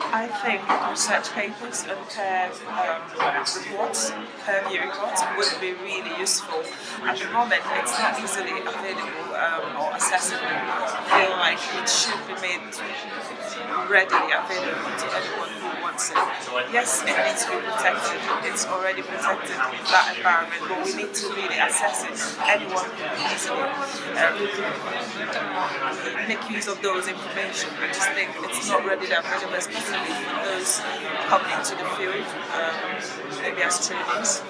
I think research papers and peer um, reports, peer review reports would be really useful. At the moment, it's not easily available um, or accessible. I feel like it should be made readily available to anyone who wants it. Yes, it needs to be protected. It's already protected in that environment, but we need to really assess it. Anyone can easily um, make use of those information. I just think it's not readily available, especially for those coming into the field, um, maybe as trainees.